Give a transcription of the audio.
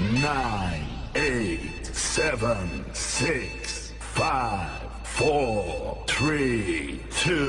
nine, eight, seven, six, five, four, three, two.